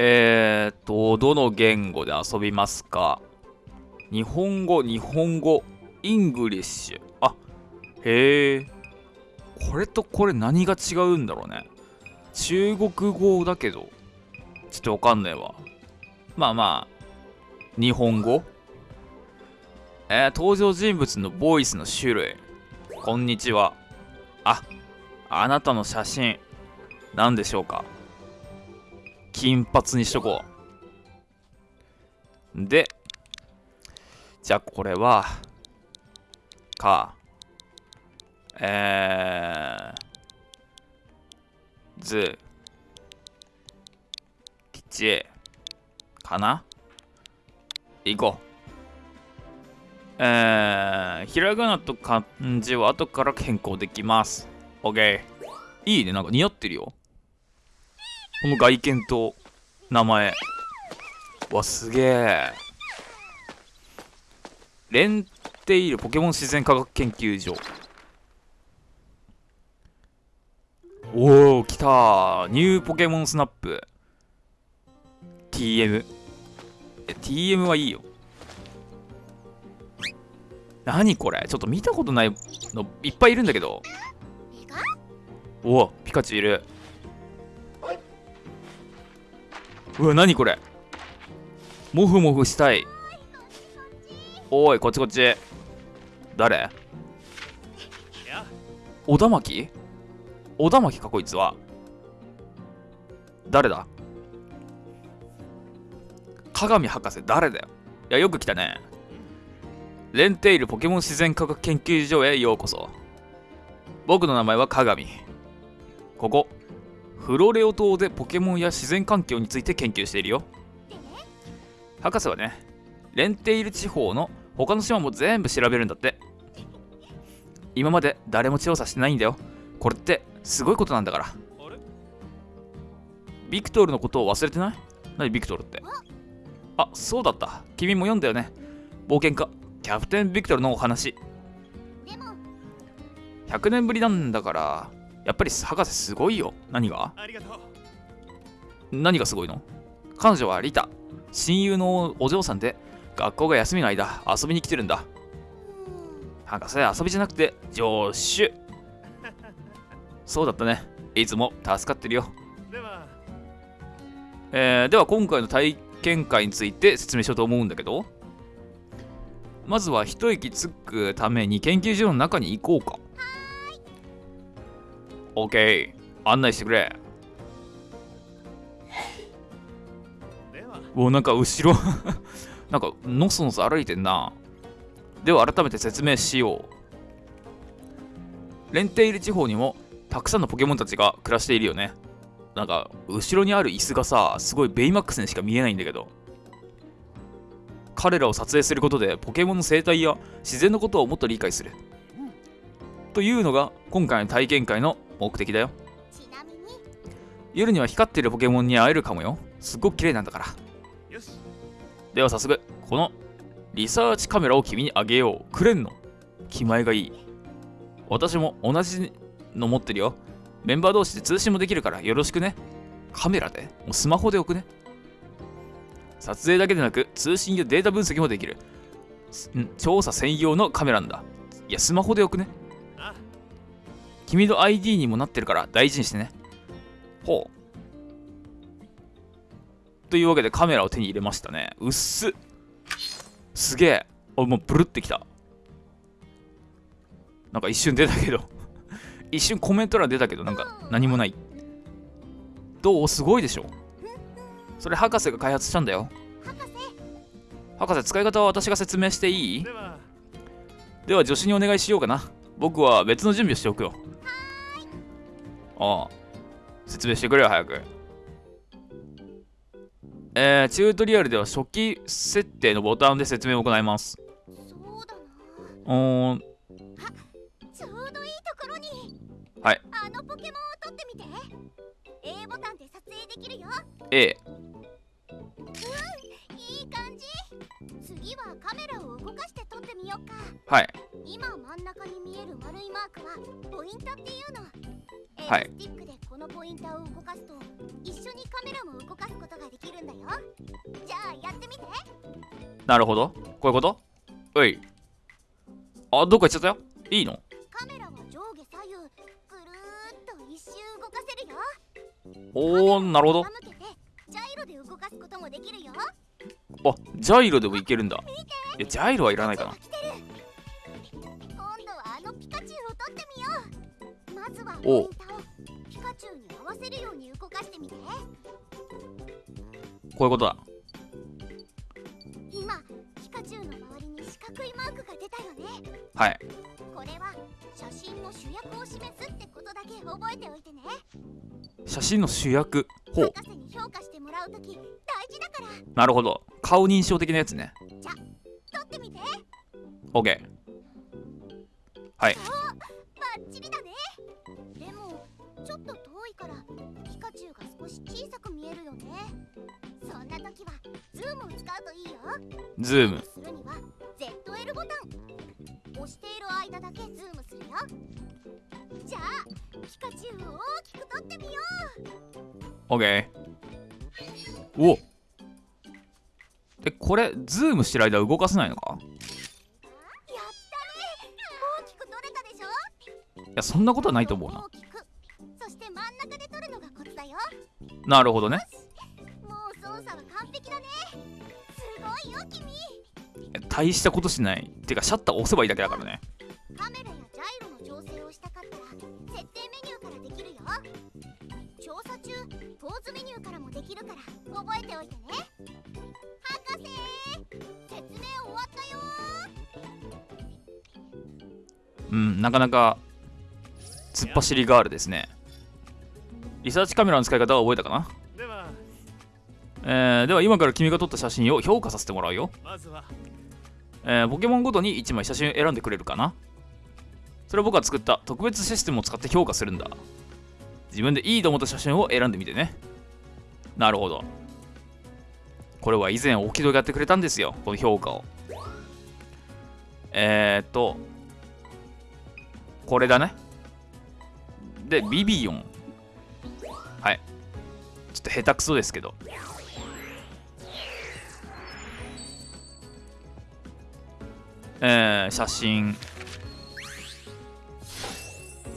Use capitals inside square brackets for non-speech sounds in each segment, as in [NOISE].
えーっと、どの言語で遊びますか？日本語、日本語、 English。あ、へえ。これとこれ何が違うんだろうね。中国語だけど、ちょっとわかんないわ。まあまあ、日本語えー、登場人物のボイスの種類。こんにちは。あ、あなたの写真、何でしょうか？金髪にしとこう。で、じゃあこれは、か、えー、ず、きち、かな？行こう。えー、ひらがなと漢字は後から変更できます。OK。いいね、なんか似合ってるよ。この外見と名前。わ、すげえ。レンテイルポケモン自然科学研究所。おお、来たニューポケモンスナップ。TM。え、TM はいいよ。何これ？ちょっと見たことないのいっぱいいるんだけど。おお、ピカチュウいる。うわ、何これモフモフしたい。おい、こっちこっち。誰？小田巻？小田巻かこいつは。誰だ？鏡博士誰だよ？いや、よく来たね。レンテイルポケモン自然科学研究所へようこそ。僕の名前は鏡。ここ、フロレオ島でポケモンや自然環境について研究しているよ。博士はね、レンテイル地方の他の島も全部調べるんだって。今まで誰も調査してないんだよ。これってすごいことなんだから。ビクトルのことを忘れてない？何ビクトルって？あ、そうだった。君も読んだよね。冒険家、キャプテンビクトルのお話100年ぶりなんだからやっぱり博士すごいよ。何が？何がすごいの？彼女はリタ。親友のお嬢さんで学校が休みの間遊びに来てるんだ。博士遊びじゃなくて助手 [LAUGHS] そうだったね。いつも助かってるよ。では、えー、では今回の体験会について説明しようと思うんだけど。まずは一息つくために研究所の中に行こうか。OK。案内してくれ。おなんか後ろ [LAUGHS] なんかのそのそ歩いてんな。では改めて説明しよう。レンテイル地方にもたくさんのポケモンたちが暮らしているよね。なんか後ろにある椅子がさ、すごいベイマックスにしか見えないんだけど。彼らを撮影することでポケモンの生態や自然のことをもっと理解する、というのが今回の体験会の目的だよ。夜には光っているポケモンに会えるかもよ。すっごく綺麗なんだから。では早速このリサーチカメラを君にあげよう。くれんの？気前がいい。私も同じの持ってるよ。メンバー同士で通信もできるからよろしくね。カメラで。もうスマホで置くね。撮影だけでなく通信やデータ分析もできる。ん？調査専用のカメラなんだ。いやスマホでよくね君の ID にもなってるから大事にしてね。ほう。というわけでカメラを手に入れましたね。うっす。すげえ。おもうブルってきた。なんか一瞬出たけど。[LAUGHS] 一瞬コメント欄出たけどなんか何もない。どう？すごいでしょ。それ博士が開発したんだよ。博士使い方は私が説明していい？では助手にお願いしようかな。僕は別の準備をしておくよああ説明してくれよ早く。えー、チュートリアルでは初期設定のボタンで説明を行います。そうだな。うん。ちょうどいいところに。はい。あのポケモンを取ってみて。A ボタンで撮影できるよ。A カメラを動かして撮ってみようか。はい。今真ん中に見える丸いマークはポイントっていうのはい。スティックでこのポインターを動かすと一緒にカメラも動かすことができるんだよ。じゃあやってみて。なるほど。こういうこと？おい。あどっか行っちゃったよ。いいの？カメラは上下左右ぐるーっと一周動かせるよ。おおなるほど。ジャイロで動かすこともできるよ。あジャイロでもいけるんだ。いやジャイロはいらないかな。今度はあのピカチュウを撮ってみよう。まずはわせるように動かしてみて。こういうことだ。今ピカチュウの周りに四角いマークが出たよね。はい。これは写真の主役を示すってことだけ覚えておいてね。写真の主役？ほう。博士に評価してもらうとき大事だから。なるほど。顔認証的なやつね。撮ってみて。OK はい。バッチリだね。でもちょっとからピカチュウが少し小さく見えるよね。そんな時はズームを使うといいよ。ズーム。するには ZL ボタン。押している間だけズームするよ。じゃあピカチュウを大きく撮ってみよ OK おえこれズームしてる間動かせないのか？うやったね。大きく撮れたでしょ？いやそんなことはないと思うな。大きくなるほどね。もう操作は完璧だね。すごいよ君。大したことしない。てかシャッター押せばいいだけだからね。カメラやジャイロの調整をしたかったら設定メニューからできるよ。調査中ポーズメニューからもできるから覚えておいてね。博士説明終わったようんなかなか突っ走りガールですねリサーチカメラの使い方は覚えたかな？ではえー、では今から君が撮った写真を評価させてもらうよ、まずはえーポケモンごとに1枚写真を選んでくれるかな？それは僕が作った特別システムを使って評価するんだ。自分でいいと思った写真を選んでみてね。なるほど。これは以前オキドがやってくれたんですよこの評価を。えー、っとこれだね。でビビオン。はい。ちょっと下手くそですけど。えー、写真。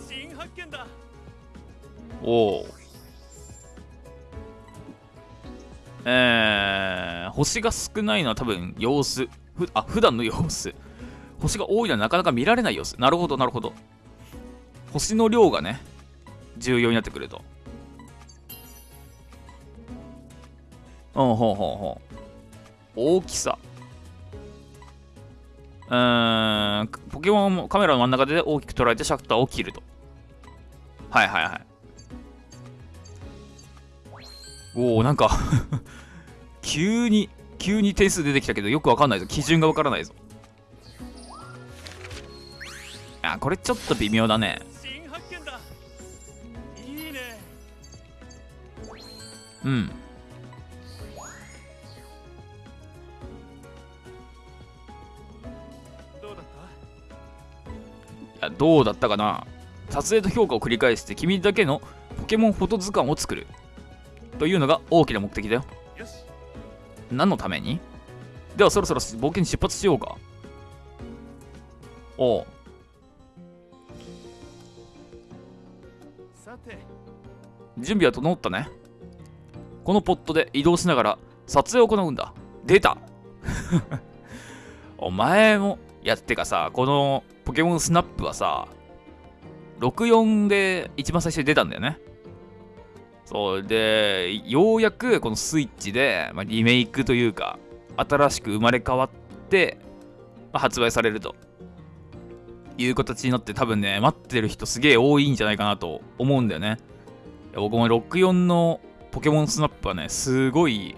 新発見だ。おおえー、星が少ないのは多分様子。ふあ普段の様子。星が多いのはなかなか見られない様子。なるほどなるほど。星の量がね重要になってくるとうんほうほうほう。大きさ。うーんポケモンもカメラの真ん中で大きく捉えてシャッターを切ると。はいはいはい。おおなんか [LAUGHS] 急に急に点数出てきたけどよくわかんないぞ。基準がわからないぞ。あこれちょっと微妙だね。うんどうだったかな？撮影と評価を繰り返して君だけのポケモンフォト図鑑を作る。というのが大きな目的だよ。たよし。何のために？ではそろそろ冒険に出発しようか。おう。さて。準備は整ったね。このポットで移動しながら撮影を行うんだ。出た。[LAUGHS] お前もやってかさこのポケモンスナップはさ64で一番最初に出たんだよね。そうでようやくこのスイッチで、まあ、リメイクというか新しく生まれ変わって、まあ発売されると。いう形になって多分ね待ってる人すげえ多いんじゃないかなと思うんだよね。僕も64のポケモンスナップはねすごい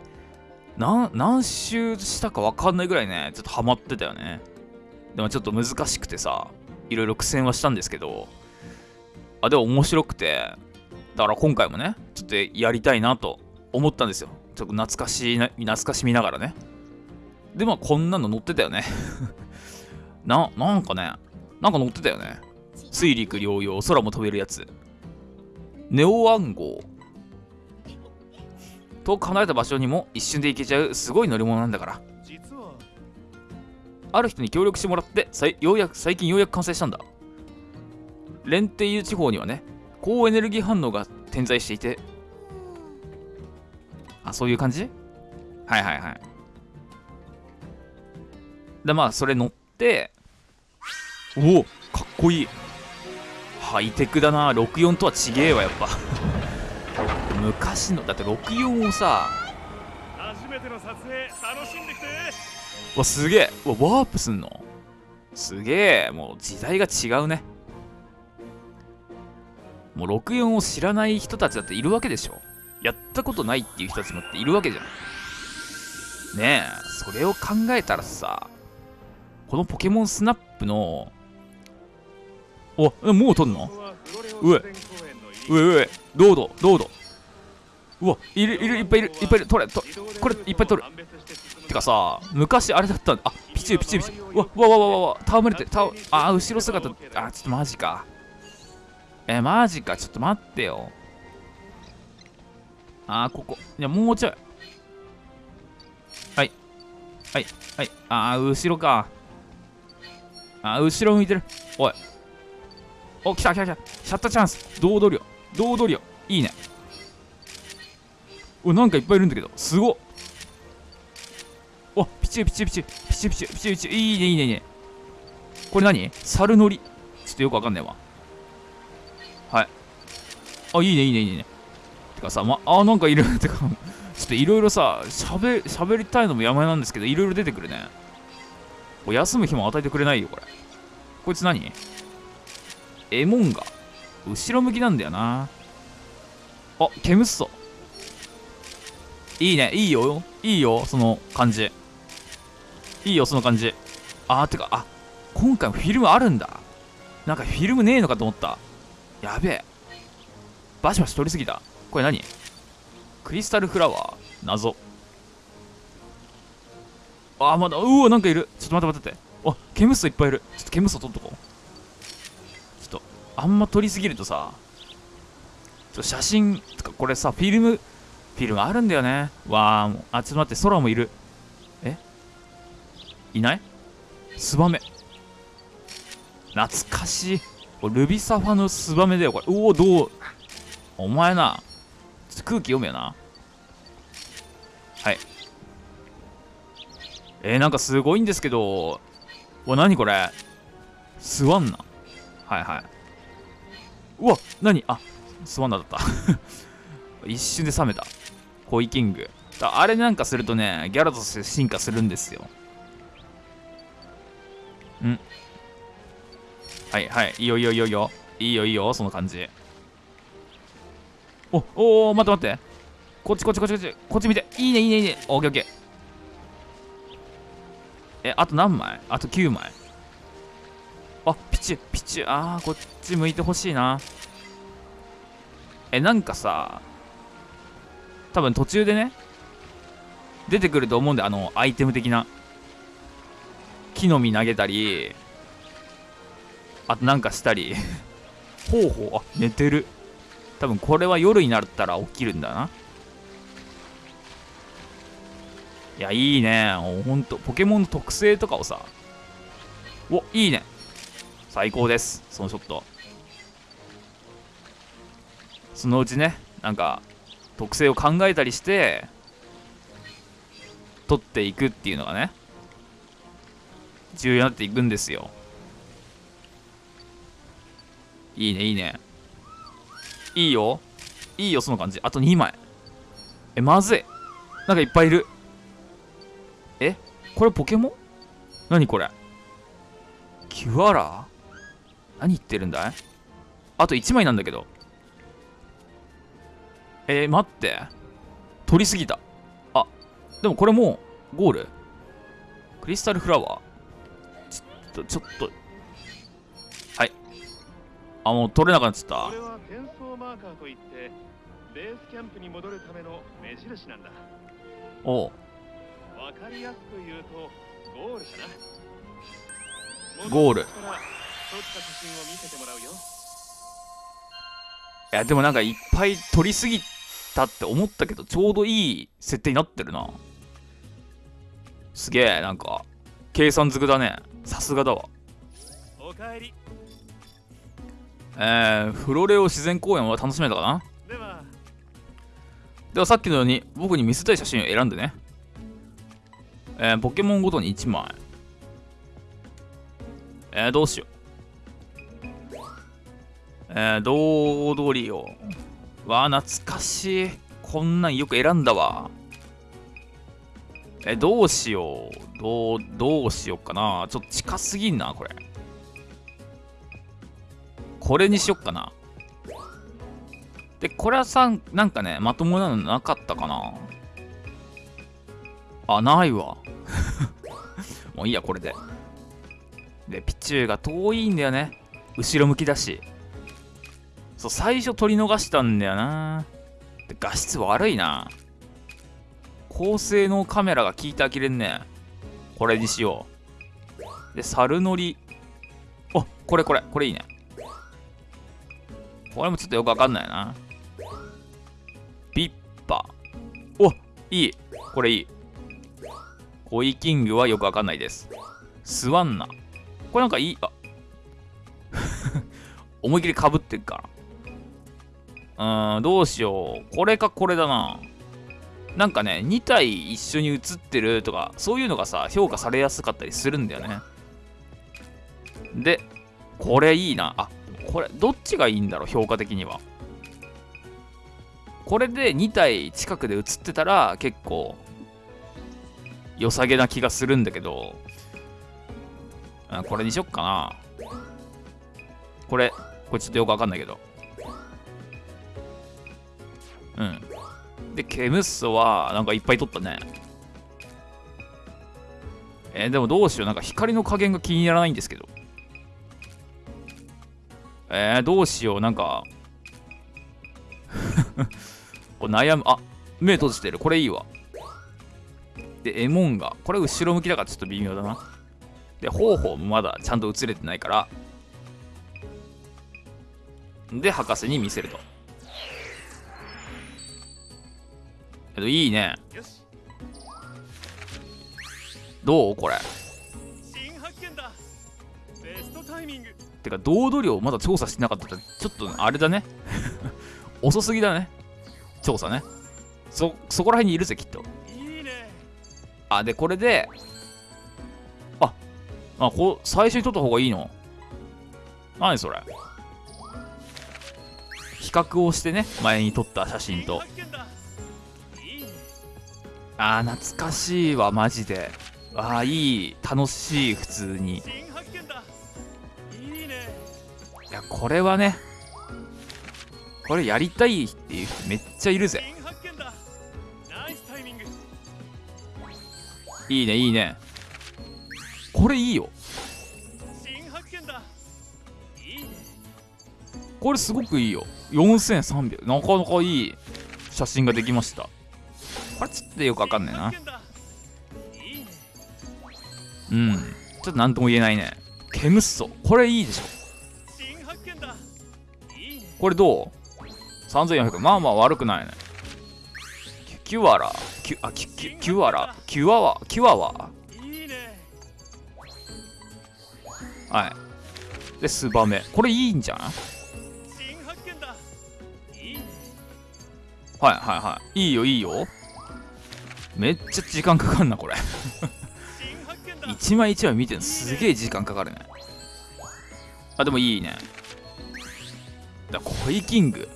何周したか分かんないぐらいねちょっとハマってたよね。でもちょっと難しくてさいろいろ苦戦はしたんですけどあでも面白くてだから今回もねちょっとやりたいなと思ったんですよ。ちょっと懐かしいな懐かしみながらね。でまあこんなの乗ってたよね。[LAUGHS] ななんかねなんか乗ってたよね。水陸両用空も飛べるやつ。ネオ暗号。遠く離れた場所にも一瞬で行けちゃうすごい乗り物なんだから。ある人に協力してもらってようやく最近ようやく完成したんだ。レンテイユ地方にはね高エネルギー反応が点在していて。あそういう感じ？はいはいはい。でまあそれ乗っておおかっこいい。ハイテクだな。64とはちげえわやっぱ。昔のだって64をさ初めての撮影楽しんできて。わすげえ。うわワープすんの？すげえ。もう時代が違うね。もう64を知らない人たちだっているわけでしょ。やったことないっていう人たちもっているわけじゃん。ねえそれを考えたらさこのポケモンスナップのおえもう撮んの？ここはフロレオうえうえうえどうぞどうぞ。うわいるいるいっぱいいるいっぱいいる。取れとこれいっぱい取る。てかさ昔あれだったんだ。あピチューピチューピチュー。うわうわうわうわうわ戯れてたあ後ろ姿。あちょっとマジか。えマジか。ちょっと待ってよ。あここ。いやもうちょい。はい。はい。はい。あー後ろか。あ後ろ向いてる。おい。お来た来た来た。シャッターチャンス。堂々よ堂々よいいね。おなんかいっぱいいるんだけど。すごっ。チュピチュピチュピチュピチュピチュピチュいいねいいねいいね。これ何？猿乗り？ちょっとよくわかんないわ。はい。あいいねいいねいいね。てかさまあなんかいる。[LAUGHS] てかちょっといろいろさしゃべしゃべりたいのも山なんですけどいろいろ出てくるね。休む日も与えてくれないよこれ。こいつ何？エモンが後ろ向きなんだよな。あケムッソ。いいねいいよ。いいよその感じ。いいよその感じ。あーてかあ今回もフィルムあるんだ。なんかフィルムねえのかと思った。やべえ。バシバシ取りすぎた。これ何？クリスタルフラワー？謎。あーまだ。うわなんかいる。ちょっと待って待って。待ってあケムッソいっぱいいる。ちょっとケムッソ取っとこう。ちょっとあんま撮りすぎるとさちょっと写真とかこれさフィルムフィルムあるんだよね。わあもう。あちょっと待って空もいる。いない？ツバメ。懐かしい。ルビサファのツバメだよ。これ。おおどう？お前な空気読めよな。はい。えー、なんかすごいんですけどうわ何これ？スワンナ。はいはい。うわ何？あスワンナだった。[LAUGHS] 一瞬で冷めた。コイキング。だあれなんかするとねギャラとして進化するんですよ。うん。はいはい。いいよいいよいいよいいよ。いいよいいよその感じ。おおお待って待って。こっちこっちこっちこっち。こっち見て。いいねいいねいいね。オッケーオッケー。えあと何枚？あと9枚。あピチュピチ。ュあーこっち向いてほしいな。えなんかさ多分途中でね出てくると思うんであのアイテム的な。木の実投げたりあとなんかしたり。[LAUGHS] ほうほう。あ寝てる。多分これは夜になったら起きるんだな。いやいいね。ほんと。ポケモンの特性とかをさ。おいいね。最高です。そのショット。そのうちねなんか特性を考えたりして取っていくっていうのがね。重要になっていくんですよ。いいねいいね。いいよ。いいよその感じ。あと2枚。えまずい。なんかいっぱいいる。えこれポケモン？何これ？キュアラ何言ってるんだい？あと1枚なんだけど。えー、待って。取りすぎた。あでもこれもうゴール？クリスタルフラワー？とちょっと。はい。あもう取れなくなっちゃった。これは転送マーカーといってベースキャンプに戻るための目印なんだ。おう。わかりやすく言うとゴールかな。ゴール。撮った写真を見せてもらうよ。やでもなんかいっぱい取りすぎたって思ったけどちょうどいい設定になってるな。すげえなんか計算づくだねさすがだわおかえりえー、フロレオ自然公園は楽しめたかな？ではではさっきのように僕に見せたい写真を選んでね。えー、ポケモンごとに1枚。えー、どうしよう。えー、ドードリオ。わあ、懐かしい。こんなんよく選んだわ。え、どうしよう。どう、どうしようかな。ちょっと近すぎんな、これ。これにしよっかな。で、これはさ、なんかね、まともなのなかったかな。あ、ないわ。[LAUGHS] もういいや、これで。で、ピチューが遠いんだよね。後ろ向きだし。そう、最初取り逃したんだよな。で、画質悪いな。高性能カメラが効いてあきれんね。これにしよう。で、猿乗り。あ、これこれ、これいいね。これもちょっとよくわかんないな。ビッパ。おいい。これいい。コイキングはよくわかんないです。スワンナ。これなんかいい。あ [LAUGHS] 思いっきりかぶってるから。うーん、どうしよう。これかこれだな。なんかね、2体一緒に写ってるとか、そういうのがさ、評価されやすかったりするんだよね。で、これいいな。あ、これ、どっちがいいんだろう、評価的には。これで2体近くで写ってたら結構良さげな気がするんだけど、これにしよっかな。これ、これちょっとよくわかんないけど。うん。で、ケムッソはなんかいっぱい取ったね。えーでもどうしよう。なんか光の加減が気にならないんですけど。えー、どうしよう。なんか、[LAUGHS] これ悩む。あ、目閉じてる。これいいわ。で、エモンが。これ後ろ向きだからちょっと微妙だな。で、方法もまだちゃんと映れてないから。で、博士に見せると。けど、いいね。どう？これ。新発見だベストタイミングてか、堂々量まだ調査してなかったって、ちょっとあれだね。[LAUGHS] 遅すぎだね。調査ね。そ、そこら辺にいるぜ、きっと。いいねあ、で、これで、あ、あ、こう、最初に撮った方がいいの？何それ？比較をしてね、前に撮った写真と。あー、懐かしいわ、マジで。あー、いい、楽しい、普通に。いいねいや、これはね、これやりたいっていう人めっちゃいるぜ。いいね、いいね。これいいよ。これすごくいいよ。4300。なかなかいい写真ができました。これちょっとよくわかんないな。うん。ちょっとなんとも言えないね。ケムッソ。これいいでしょ。これどう ?3400。まあまあ悪くないね。キュアラ。キュ、あ、キュ、キュ、アラ。キュアワ。キュアワ。はい。で、スバメ。これいいんじゃんはいはいはい。いいよいいよ。めっちゃ時間かかんな、これ。一枚一枚見てるのすげえ時間かかるね。あ、でもいいね。だコイキング。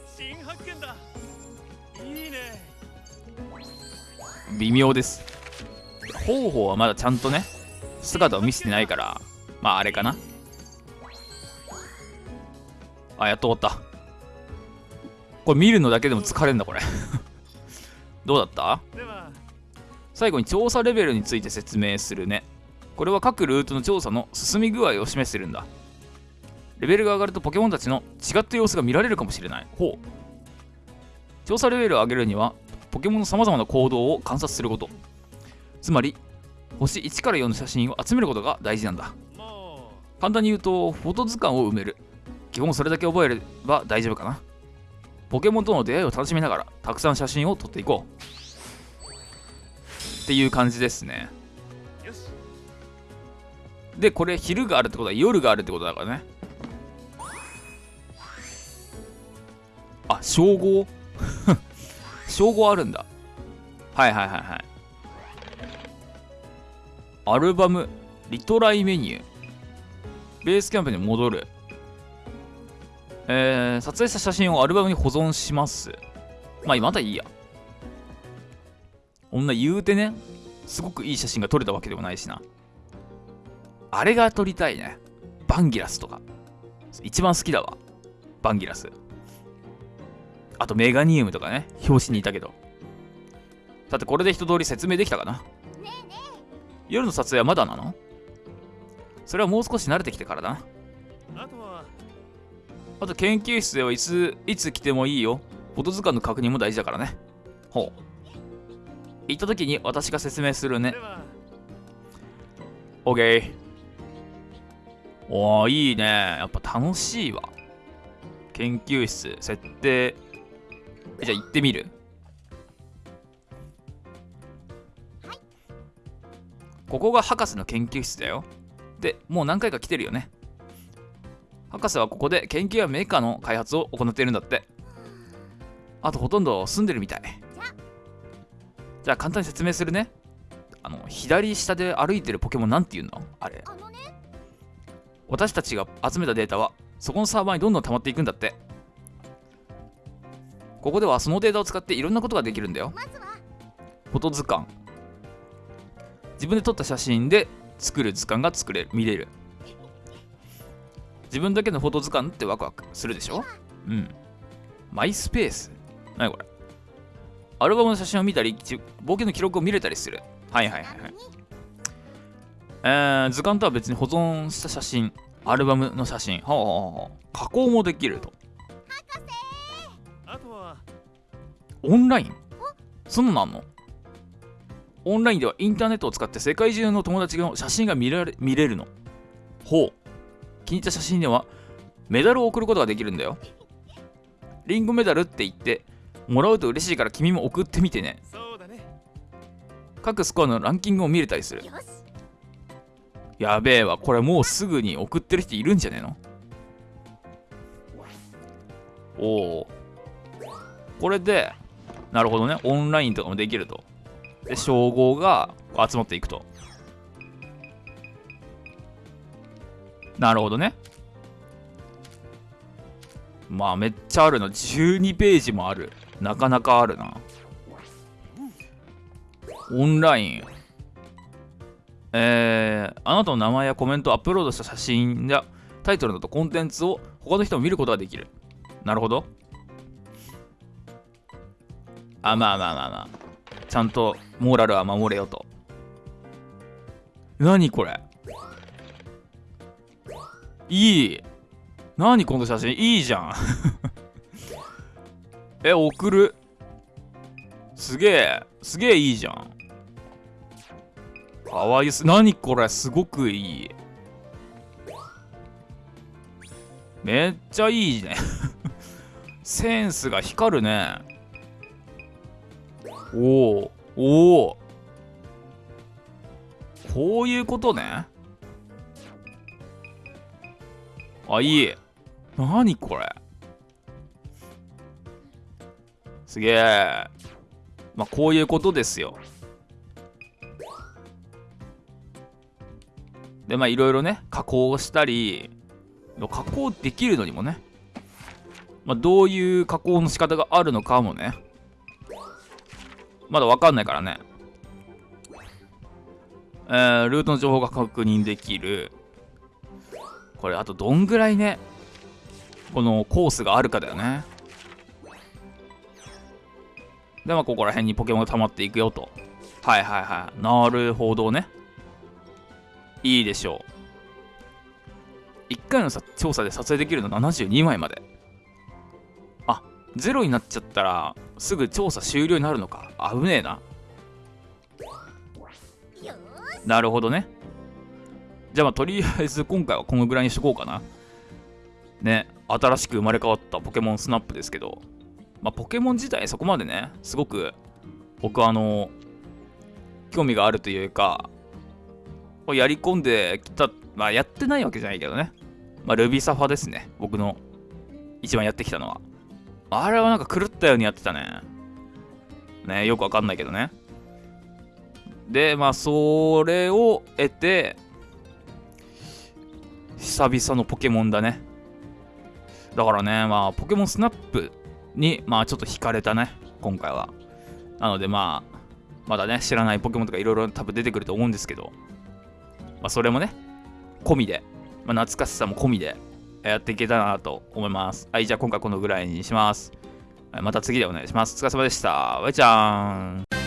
微妙です。方法はまだちゃんとね、姿を見せてないから、まああれかな。あ、やっと終わった。これ見るのだけでも疲れんだ、これ。[LAUGHS] どうだった？最後に調査レベルについて説明するね。これは各ルートの調査の進み具合を示してるんだ。レベルが上がるとポケモンたちの違った様子が見られるかもしれない。ほう。調査レベルを上げるには、ポケモンの様々な行動を観察すること。つまり、星1から4の写真を集めることが大事なんだ。簡単に言うと、フォト図鑑を埋める。基本それだけ覚えれば大丈夫かな。ポケモンとの出会いを楽しみながらたくさん写真を撮っていこうっていう感じですね。でこれ昼があるってことは夜があるってことだからね。あ称号？[LAUGHS] 称号あるんだ。はいはいはいはい。アルバムリトライメニュー。ベースキャンプに戻る。えー、撮影した写真をアルバムに保存します。まあまだいいや女言うてねすごくいい写真が撮れたわけでもないしな。あれが撮りたいね。バンギラスとか。一番好きだわ。バンギラス。あとメガニウムとかね。表紙にいたけど。さてこれで一通り説明できたかな。ねえね夜の撮影はまだなの？それはもう少し慣れてきてからだな。あとはあと研究室ではいついつ来てもいいよ。フォト図鑑の確認も大事だからね。ほう。行った時に私が説明するね。OK おーいいね。やっぱ楽しいわ。研究室設定。えじゃあ行ってみる。ここが博士の研究室だよ。でもう何回か来てるよね。博士はここで研究やメーカーの開発を行っているんだって。あとほとんど住んでるみたいじゃあ簡単に説明するね。あの左下で歩いてるポケモンなんて言うの？あれ。私たちが集めたデータはそこのサーバーにどんどん溜まっていくんだって。ここではそのデータを使っていろんなことができるんだよ。フォト図鑑。自分で撮った写真で作る図鑑が作れる。見れる。自分だけのフォト図鑑ってワクワクするでしょ？うん。マイスペース。何これ？アルバムの写真を見たりち冒険の記録を見れたりする。はいはいはいはい。えー、図鑑とは別に保存した写真アルバムの写真。はあはあはあ。加工もできると。あとは。オンライン？そんなのあんの？オンラインではインターネットを使って世界中の友達の写真が見られ見れるの。ほう。気に入った写真ではメダルを送ることができるんだよ。リンゴメダルって言ってもらうと嬉しいから君も送ってみてね。そうだね各スコアのランキングを見れたりする。やべえわこれもうすぐに送ってる人いるんじゃねえの？おおこれでなるほどね。オンラインとかもできると。で称号が集まっていくと。なるほどね。まあめっちゃあるな。12ページもある。なかなかあるなオンラインえー、あなたの名前やコメントをアップロードした写真やタイトルなどコンテンツを他の人も見ることができる。なるほど。あ、まあまあまあまあ。ちゃんとモーラルは守れよと。何これいい。何この写真いいじゃん。え、送る。すげえ。すげえいいじゃん。かわいいす。何これすごくいい。めっちゃいいね。[LAUGHS] センスが光るね。おおおおこういうことね。あ、いい。何これすげえ。まあ、こういうことですよ。でまあいろいろね加工したり加工できるのにもね、まあ、どういう加工の仕方があるのかもねまだわかんないからねえー、ルートの情報が確認できるこれあとどんぐらいねこのコースがあるかだよねでまあここら辺にポケモンが溜まっていくよと。はいはいはい。なるほどね。いいでしょう。1回のさ調査で撮影できるの72枚まで。あゼロになっちゃったらすぐ調査終了になるのか。危ねえな。なるほどね。じゃあまあとりあえず今回はこのぐらいにしとこうかな。ね。新しく生まれ変わったポケモンスナップですけど。まあ、ポケモン自体そこまでね、すごく僕はあの、興味があるというか、やり込んできた、まあやってないわけじゃないけどね。まあ、ルビーサファですね。僕の一番やってきたのは。あれはなんか狂ったようにやってたね。ね、よくわかんないけどね。で、まあ、それを得て、久々のポケモンだね。だからね、まあ、ポケモンスナップに、まあ、ちょっと惹かれたね、今回は。なので、まあ、まだね、知らないポケモンとかいろいろ多分出てくると思うんですけど、まあ、それもね、込みで、まあ、懐かしさも込みでやっていけたらなと思います。はい、じゃあ今回このぐらいにします。また次でお願いします。お疲れ様でした。バイちゃーん。